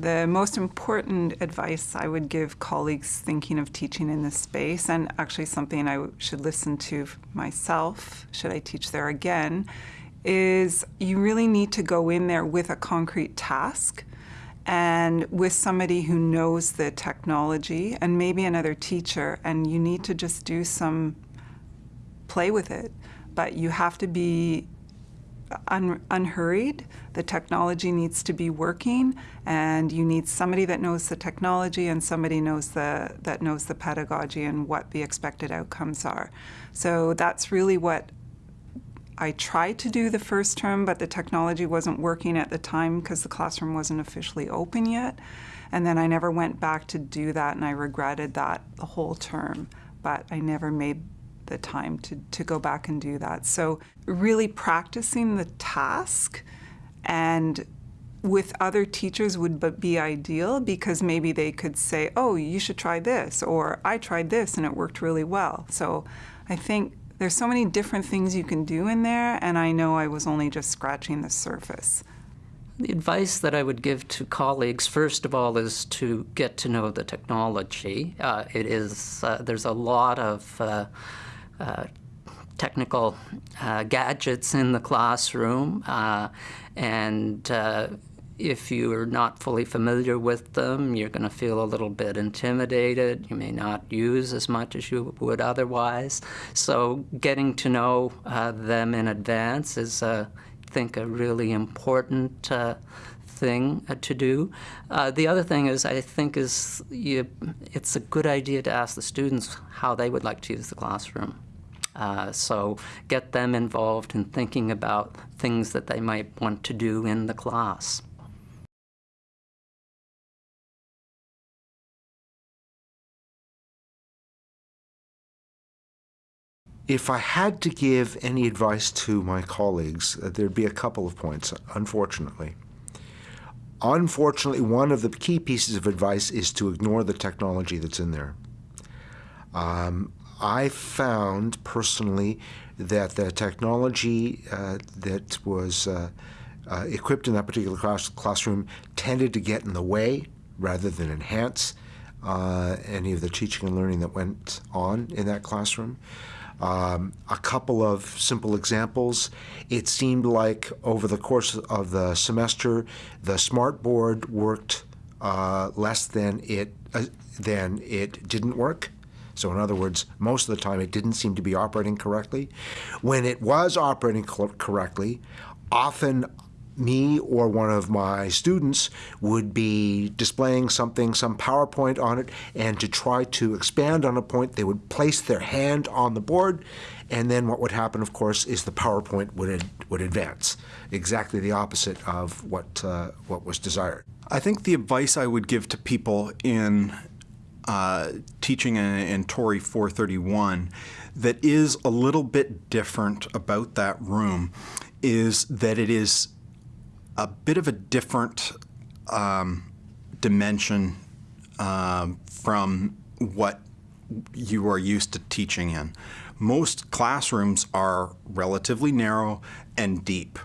The most important advice I would give colleagues thinking of teaching in this space, and actually something I should listen to myself, should I teach there again, is you really need to go in there with a concrete task and with somebody who knows the technology and maybe another teacher, and you need to just do some play with it. But you have to be un- unhurried. The technology needs to be working, and you need somebody that knows the technology and somebody knows the that knows the pedagogy and what the expected outcomes are. So that's really what I tried to do the first term, but the technology wasn't working at the time because the classroom wasn't officially open yet. And then I never went back to do that, and I regretted that the whole term. But I never made the time to, to go back and do that. So, really practicing the task and with other teachers would be ideal because maybe they could say, oh, you should try this, or I tried this and it worked really well. So, I think there's so many different things you can do in there, and I know I was only just scratching the surface. The advice that I would give to colleagues, first of all, is to get to know the technology. Uh, it is uh, there's a lot of uh, uh technical uh, gadgets in the classroom, uh, and if you are not fully familiar with them, you're going to feel a little bit intimidated. You may not use as much as you would otherwise. So, getting to know uh, them in advance is, uh, I think, a really important uh, thing uh, to do. Uh, the other thing is, I think, is you, it's a good idea to ask the students how they would like to use the classroom. Uh, so get them involved in thinking about things that they might want to do in the class. If I had to give any advice to my colleagues, uh, there'd be a couple of points, unfortunately. Unfortunately, one of the key pieces of advice is to ignore the technology that's in there. Um, I found personally that the technology uh, that was uh, uh, equipped in that particular class, classroom tended to get in the way rather than enhance uh, any of the teaching and learning that went on in that classroom. Um, a couple of simple examples. It seemed like over the course of the semester, the smartboard worked uh, less than it uh, than it didn't work. So, in other words, most of the time it didn't seem to be operating correctly. When it was operating correctly, often me or one of my students would be displaying something, some PowerPoint on it, and to try to expand on a point, they would place their hand on the board, and then what would happen, of course, is the PowerPoint would would advance, exactly the opposite of what uh, what was desired. I think the advice I would give to people in uh, teaching in, in Tori 431 that is a little bit different about that room is that it is a bit of a different um, dimension um, from what you are used to teaching in. Most classrooms are relatively narrow and deep.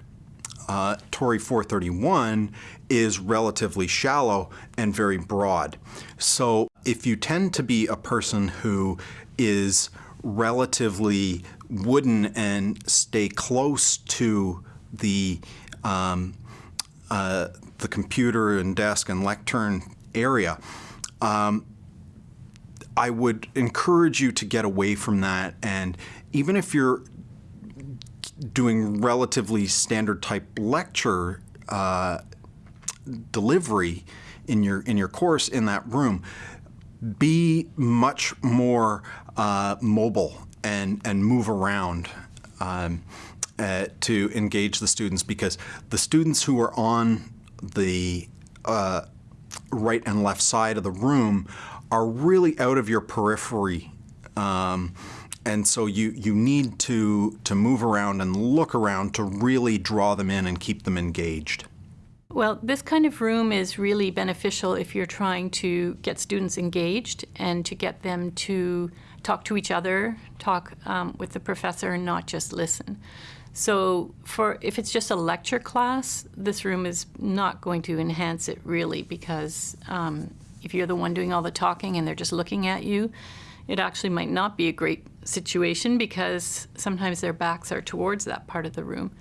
Uh, Tori 431 is relatively shallow and very broad. So if you tend to be a person who is relatively wooden and stay close to the um, uh, the computer and desk and lectern area, um, I would encourage you to get away from that. And even if you're doing relatively standard type lecture uh, delivery in your in your course in that room, be much more uh, mobile and and move around. Um, uh, to engage the students because the students who are on the uh, right and left side of the room are really out of your periphery. Um, and so you, you need to, to move around and look around to really draw them in and keep them engaged. Well, this kind of room is really beneficial if you're trying to get students engaged and to get them to talk to each other, talk um, with the professor, and not just listen. So for if it's just a lecture class, this room is not going to enhance it really because um, if you're the one doing all the talking and they're just looking at you, it actually might not be a great situation because sometimes their backs are towards that part of the room.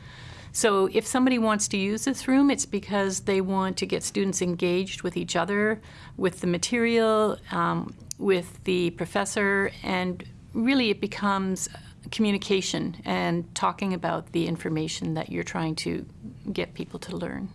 So if somebody wants to use this room, it's because they want to get students engaged with each other, with the material, um, with the professor, and really it becomes communication and talking about the information that you're trying to get people to learn.